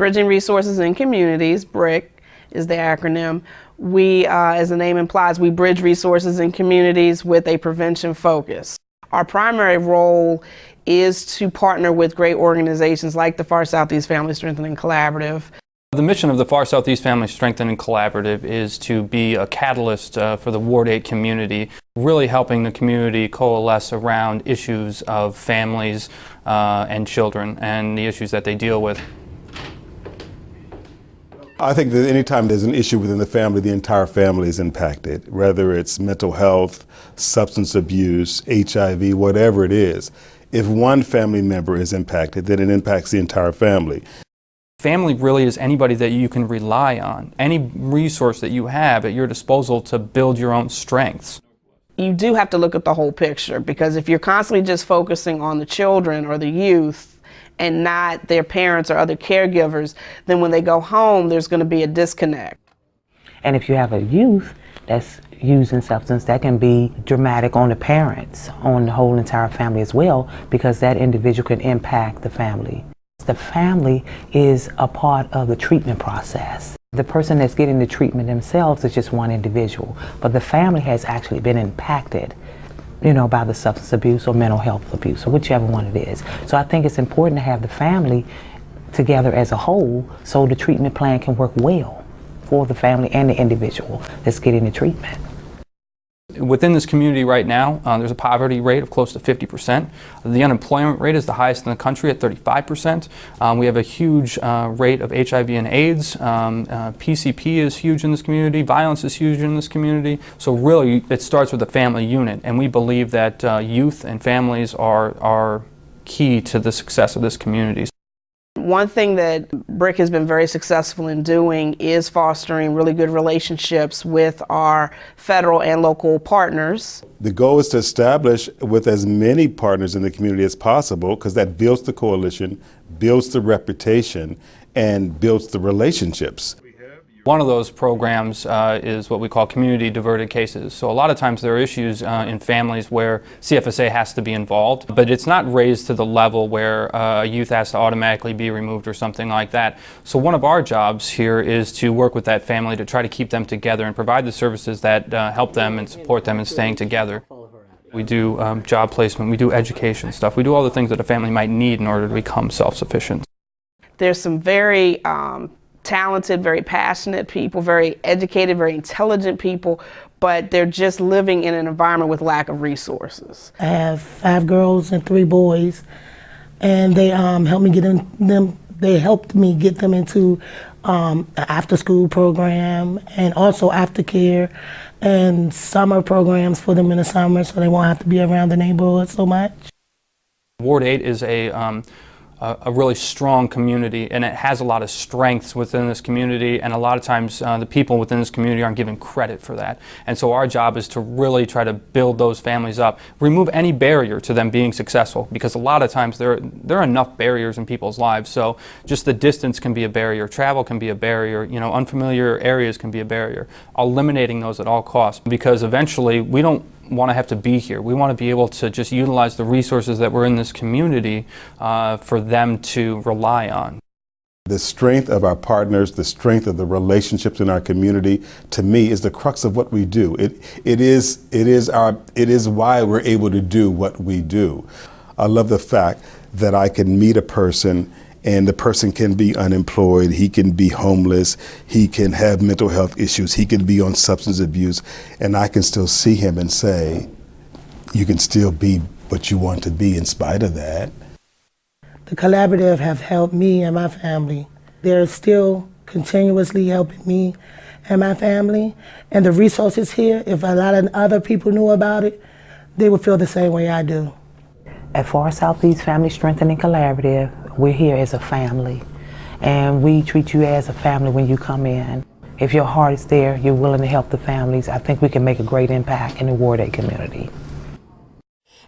Bridging Resources in Communities, BRIC is the acronym. We, uh, as the name implies, we bridge resources in communities with a prevention focus. Our primary role is to partner with great organizations like the Far Southeast Family Strengthening Collaborative. The mission of the Far Southeast Family Strengthening Collaborative is to be a catalyst uh, for the Ward 8 community, really helping the community coalesce around issues of families uh, and children and the issues that they deal with. I think that anytime there's an issue within the family, the entire family is impacted, whether it's mental health, substance abuse, HIV, whatever it is. If one family member is impacted, then it impacts the entire family. Family really is anybody that you can rely on, any resource that you have at your disposal to build your own strengths. You do have to look at the whole picture because if you're constantly just focusing on the children or the youth, and not their parents or other caregivers, then when they go home, there's going to be a disconnect. And if you have a youth that's using substance, that can be dramatic on the parents, on the whole entire family as well, because that individual can impact the family. The family is a part of the treatment process. The person that's getting the treatment themselves is just one individual, but the family has actually been impacted you know, by the substance abuse or mental health abuse, or whichever one it is. So I think it's important to have the family together as a whole so the treatment plan can work well for the family and the individual that's getting the treatment. Within this community right now, uh, there's a poverty rate of close to 50%. The unemployment rate is the highest in the country at 35%. Um, we have a huge uh, rate of HIV and AIDS. Um, uh, PCP is huge in this community. Violence is huge in this community. So really, it starts with a family unit, and we believe that uh, youth and families are, are key to the success of this community. One thing that BRIC has been very successful in doing is fostering really good relationships with our federal and local partners. The goal is to establish with as many partners in the community as possible because that builds the coalition, builds the reputation, and builds the relationships. One of those programs uh, is what we call community diverted cases. So a lot of times there are issues uh, in families where CFSA has to be involved, but it's not raised to the level where uh, a youth has to automatically be removed or something like that. So one of our jobs here is to work with that family to try to keep them together and provide the services that uh, help them and support them in staying together. We do um, job placement, we do education stuff, we do all the things that a family might need in order to become self-sufficient. There's some very um, talented, very passionate people, very educated, very intelligent people, but they're just living in an environment with lack of resources. I have five girls and three boys, and they um, helped me get in, them. They helped me get them into um, the after-school program and also aftercare and summer programs for them in the summer, so they won't have to be around the neighborhood so much. Ward 8 is a um, a, a, really strong community and it has a lot of strengths within this community and a lot of times uh, the people within this community aren't given credit for that. And so our job is to really try to build those families up, remove any barrier to them being successful because a lot of times there, there are enough barriers in people's lives. So just the distance can be a barrier, travel can be a barrier, you know, unfamiliar areas can be a barrier. Eliminating those at all costs because eventually we don't want to have to be here. We want to be able to just utilize the resources that were in this community uh, for them to rely on. The strength of our partners, the strength of the relationships in our community, to me, is the crux of what we do. It, it, is, it, is, our, it is why we're able to do what we do. I love the fact that I can meet a person and the person can be unemployed, he can be homeless, he can have mental health issues, he can be on substance abuse, and I can still see him and say, you can still be what you want to be in spite of that. The collaborative have helped me and my family. They're still continuously helping me and my family. And the resources here, if a lot of other people knew about it, they would feel the same way I do. At Far Southeast Family Strengthening Collaborative, we're here as a family, and we treat you as a family when you come in. If your heart is there, you're willing to help the families, I think we can make a great impact in the Ward 8 community.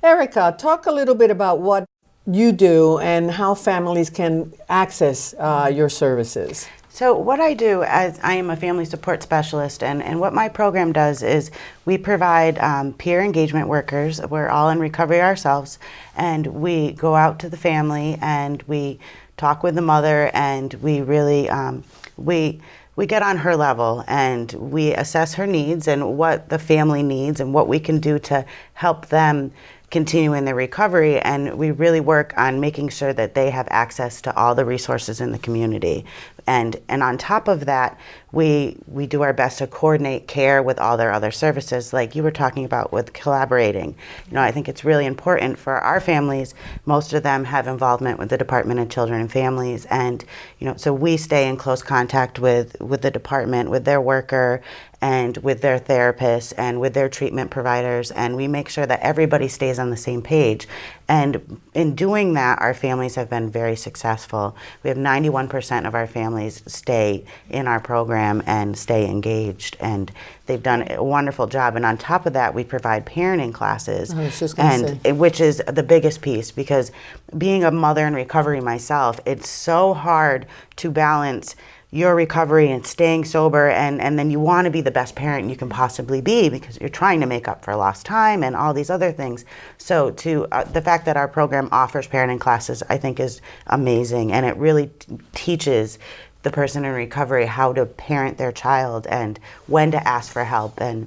Erica, talk a little bit about what you do and how families can access uh, your services. So what I do as I am a family support specialist and, and what my program does is we provide um, peer engagement workers. We're all in recovery ourselves and we go out to the family and we talk with the mother and we really, um, we, we get on her level and we assess her needs and what the family needs and what we can do to help them continue in their recovery and we really work on making sure that they have access to all the resources in the community. And and on top of that we we do our best to coordinate care with all their other services like you were talking about with collaborating. You know i think it's really important for our families. Most of them have involvement with the department of children and families and you know so we stay in close contact with with the department with their worker and with their therapists and with their treatment providers and we make sure that everybody stays on the same page. And in doing that our families have been very successful. We have 91% of our families stay in our program and stay engaged and they've done a wonderful job. And on top of that we provide parenting classes. And say. which is the biggest piece because being a mother in recovery myself it's so hard to balance your recovery and staying sober and, and then you want to be the best parent you can possibly be because you're trying to make up for lost time and all these other things. So to uh, the fact that our program offers parenting classes i think is amazing and it really teaches the person in recovery how to parent their child and when to ask for help and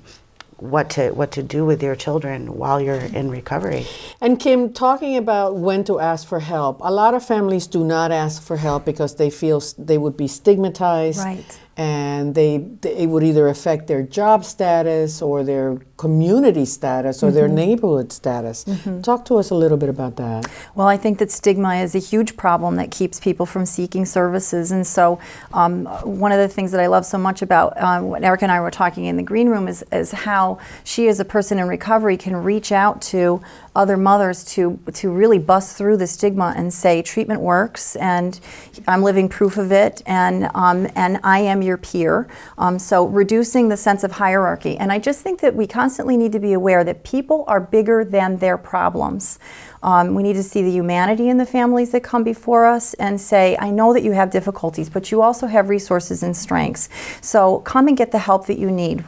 what to what to do with your children while you're in recovery. And Kim, talking about when to ask for help, a lot of families do not ask for help because they feel they would be stigmatized. Right and they, they, it would either affect their job status or their community status or mm -hmm. their mm-hmm. neighborhood status. Mm -hmm. Talk to us a little bit about that. Well, I think that stigma is a huge problem that keeps people from seeking services, and so um, one of the things that I love so much about um, what Erica and I were talking in the green room is, is how she, as a person in recovery, can reach out to other mothers to to really bust through the stigma and say treatment works and I'm living proof of it and um, and I am your peer. Um, so reducing the sense of hierarchy and I just think that we constantly need to be aware that people are bigger than their problems. Um, we need to see the humanity in the families that come before us and say, I know that you have difficulties, but you also have resources and strengths. So come and get the help that you need.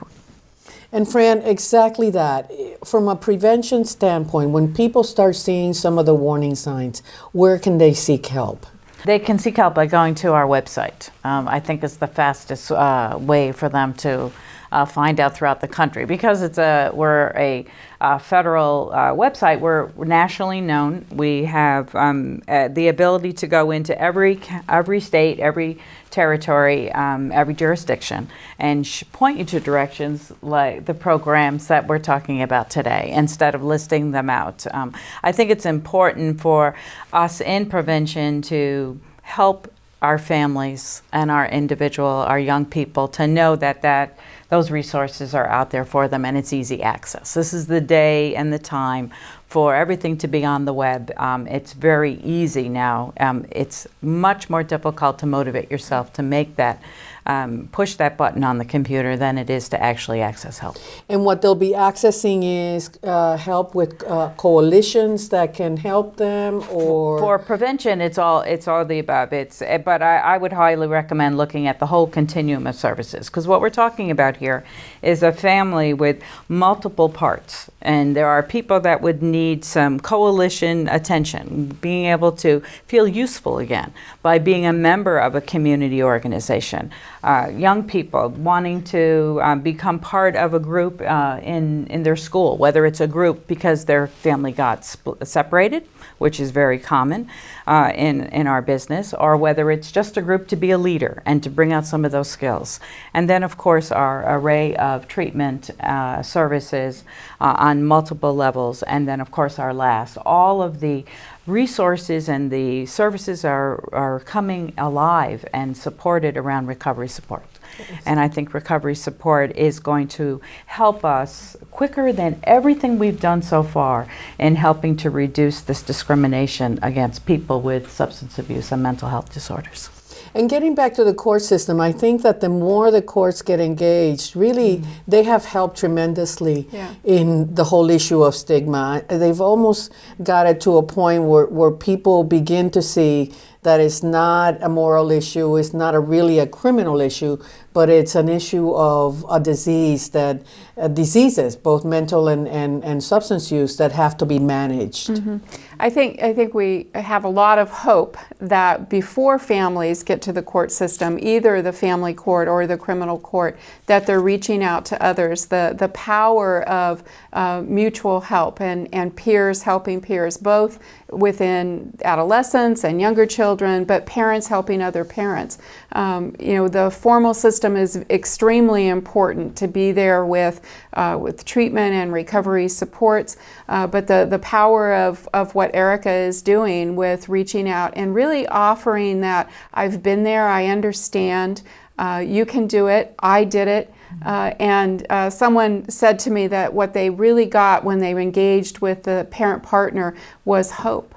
And Fran, exactly that. From a prevention standpoint, when people start seeing some of the warning signs, where can they seek help? They can seek help by going to our website. Um, I think it's the fastest uh, way for them to uh, find out throughout the country because it's a we're a, a federal uh, website. We're, nationally known. We have um, uh, the ability to go into every every state, every territory, um, every jurisdiction, and point you to directions like the programs that we're talking about today instead of listing them out. Um, I think it's important for us in prevention to help our families and our individual, our young people to know that that those resources are out there for them and it's easy access. This is the day and the time for everything to be on the web. Um, it's very easy now. Um, it's much more difficult to motivate yourself to make that um, push that button on the computer than it is to actually access help. And what they'll be accessing is uh, help with uh, coalitions that can help them, or for prevention, it's all it's all the above. It's eh, but I, I would highly recommend looking at the whole continuum of services because what we're talking about here is a family with multiple parts, and there are people that would need some coalition attention, being able to feel useful again by being a member of a community organization. Uh, young people wanting to uh, become part of a group uh, in, in their school, whether it's a group because their family got separated, which is very common uh, in, in our business, or whether it's just a group to be a leader and to bring out some of those skills. And then, of course, our array of treatment uh, services uh, on multiple levels, and then, of course, our last. All of the resources and the services are, are coming alive and supported around recovery support. And I think recovery support is going to help us quicker than everything we've done so far in helping to reduce this discrimination against people with substance abuse and mental health disorders. And getting back to the court system, I think that the more the courts get engaged, really, mm. they have helped tremendously yeah. in the whole issue of stigma. They've almost got it to a point where, where people begin to see that it's not a moral issue, it's not a really a criminal issue, but it's an issue of a disease that uh, diseases, both mental and, and, and substance use, that have to be managed. Mm -hmm. I think I think we have a lot of hope that before families get to the court system, either the family court or the criminal court, that they're reaching out to others. The the power of uh, mutual help and and peers helping peers, both within adolescents and younger children, but parents helping other parents. Um, you know, the formal system is extremely important to be there with, uh, with treatment and recovery supports, uh, but the, the power of, of what Erica is doing with reaching out and really offering that I've been there, I understand, uh, you can do it, I did it, uh, and uh, someone said to me that what they really got when they engaged with the parent partner was hope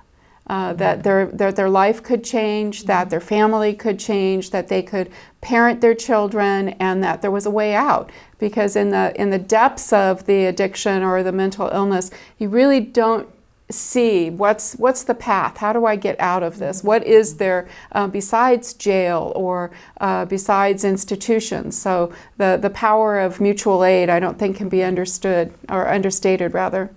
uh, that their, their, their life could change, that their family could change, that they could parent their children, and that there was a way out. Because in the, in the depths of the addiction or the mental illness, you really don't see what's what's the path? How do I get out of this? What is there uh, besides jail or uh, besides institutions? So the the power of mutual aid I don't think can be understood or understated rather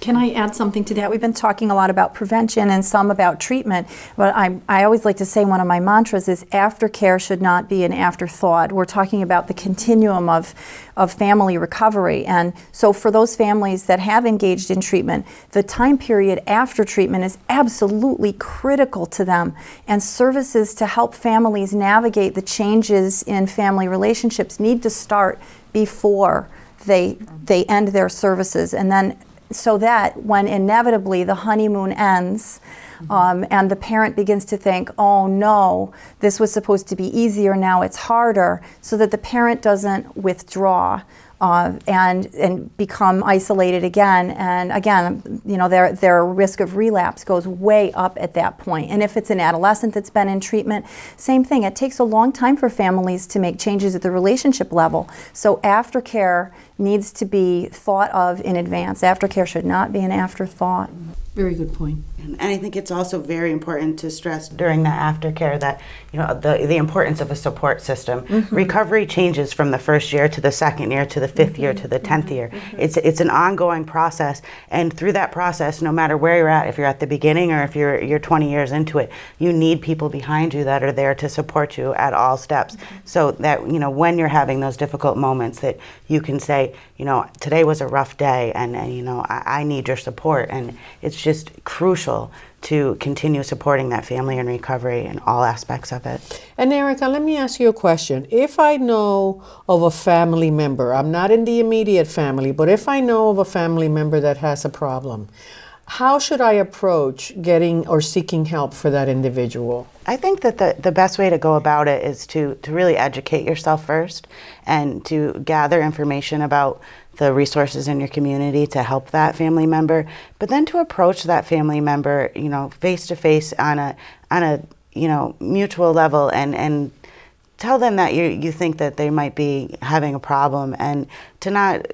can I add something to that? We've been talking a lot about prevention and some about treatment, but I, I always like to say one of my mantras is aftercare should not be an afterthought. We're talking about the continuum of, of family recovery. And so for those families that have engaged in treatment, the time period after treatment is absolutely critical to them. And services to help families navigate the changes in family relationships need to start before they, they end their services. And then so that when inevitably the honeymoon ends um, and the parent begins to think, oh no, this was supposed to be easier, now it's harder, so that the parent doesn't withdraw uh, and and become isolated again. And again, you know, their their risk of relapse goes way up at that point. And if it's an adolescent that's been in treatment, same thing. It takes a long time for families to make changes at the relationship level. So aftercare needs to be thought of in advance. Aftercare should not be an afterthought. Very good point. And I think it's also very important to stress during the aftercare that you know the the importance of a support system. Mm-hmm. Recovery changes from the first year to the second year to the 5th mm-hmm. year to the 10th year. Mm-hmm. It's it's an ongoing process and through that process no matter where you're at if you're at the beginning or if you're you're 20 years into it, you need people behind you that are there to support you at all steps. Mm-hmm. So that you know when you're having those difficult moments that you can say, you know, today was a rough day and, and you know, I, I need your support and it's just crucial to continue supporting that family in recovery in all aspects of it. And Erica, let me ask you a question. If I know of a family member, I'm not in the immediate family, but if I know of a family member that has a problem, how should I approach getting or seeking help for that individual? I think that the, the best way to go about it is to, to really educate yourself first and to gather information about the resources in your community to help that family member, but then to approach that family member, you know, face to face on a on a you know mutual level and and tell them that you you think that they might be having a problem and to not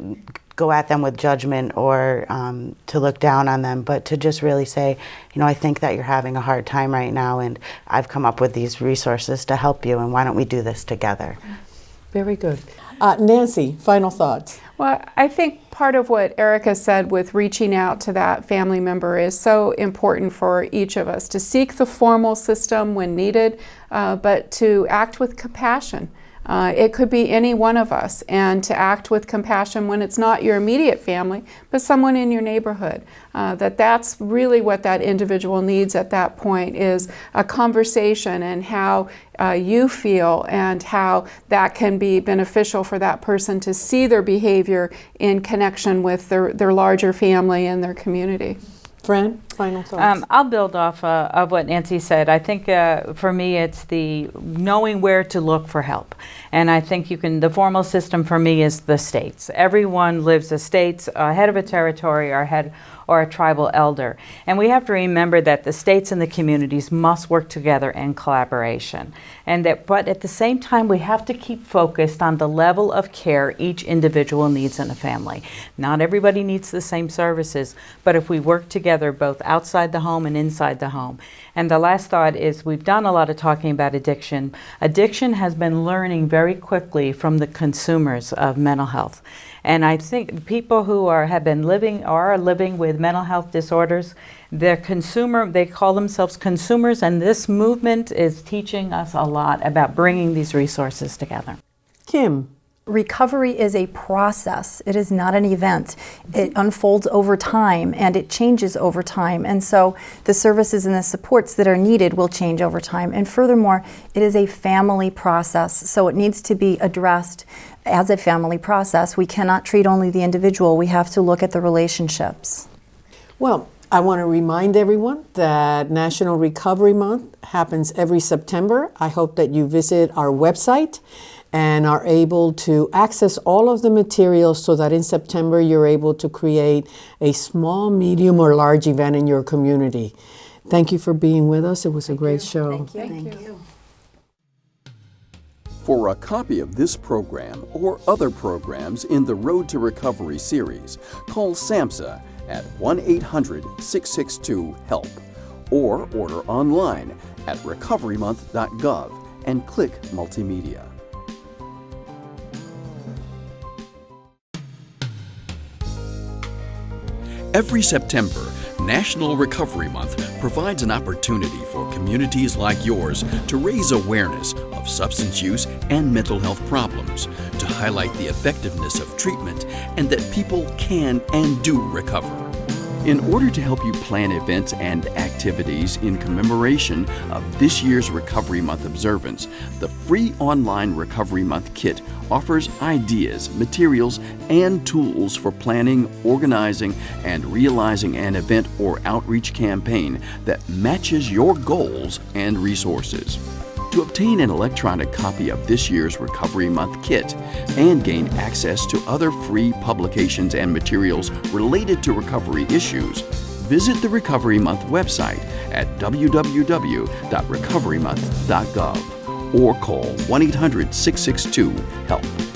go at them with judgment or um, to look down on them, but to just really say, you know, I think that you're having a hard time right now, and I've come up with these resources to help you, and why don't we do this together? Very good. Uh, Nancy, final thoughts. Well, I think part of what Erica said with reaching out to that family member is so important for each of us to seek the formal system when needed, uh, but to act with compassion. Uh, it could be any one of us, and to act with compassion when it's not your immediate family, but someone in your neighborhood. Uh, that that's really what that individual needs at that point is a conversation and how uh, you feel and how that can be beneficial for that person to see their behavior in connection with their, their larger family and their community. Fran, final thoughts. Um, I'll build off uh, of what Nancy said. I think uh, for me, it's the knowing where to look for help. And I think you can, the formal system for me is the states. Everyone lives the states, a head of a territory or head or a tribal elder. And we have to remember that the states and the communities must work together in collaboration. And that, but at the same time, we have to keep focused on the level of care each individual needs in a family. Not everybody needs the same services, but if we work together both outside the home and inside the home. And the last thought is we've done a lot of talking about addiction. Addiction has been learning very quickly from the consumers of mental health. And I think people who are have been living or are living with mental health disorders, they're consumer, they call themselves consumers, and this movement is teaching us a lot about bringing these resources together. Kim. Recovery is a process. It is not an event. It unfolds over time and it changes over time. And so the services and the supports that are needed will change over time. And furthermore, it is a family process. So it needs to be addressed as a family process. We cannot treat only the individual. We have to look at the relationships. Well, I want to remind everyone that National Recovery Month happens every September. I hope that you visit our website and are able to access all of the materials so that in September you're able to create a small, medium, or large event in your community. Thank you for being with us. It was a great show. Thank you. Thank you. For a copy of this program or other programs in the Road to Recovery series, call SAMHSA at 1 800 662 HELP or order online at recoverymonth.gov and click Multimedia. Every September, National Recovery Month provides an opportunity for communities like yours to raise awareness of substance use and mental health problems, to highlight the effectiveness of treatment, and that people can and do recover. In order to help you plan events and activities in commemoration of this year's Recovery Month observance, the free online Recovery Month kit offers ideas, materials, and tools for planning, organizing, and realizing an event or outreach campaign that matches your goals and resources. To obtain an electronic copy of this year's Recovery Month kit and gain access to other free publications and materials related to recovery issues, visit the Recovery Month website at www.recoverymonth.gov or call 1 800 662 HELP.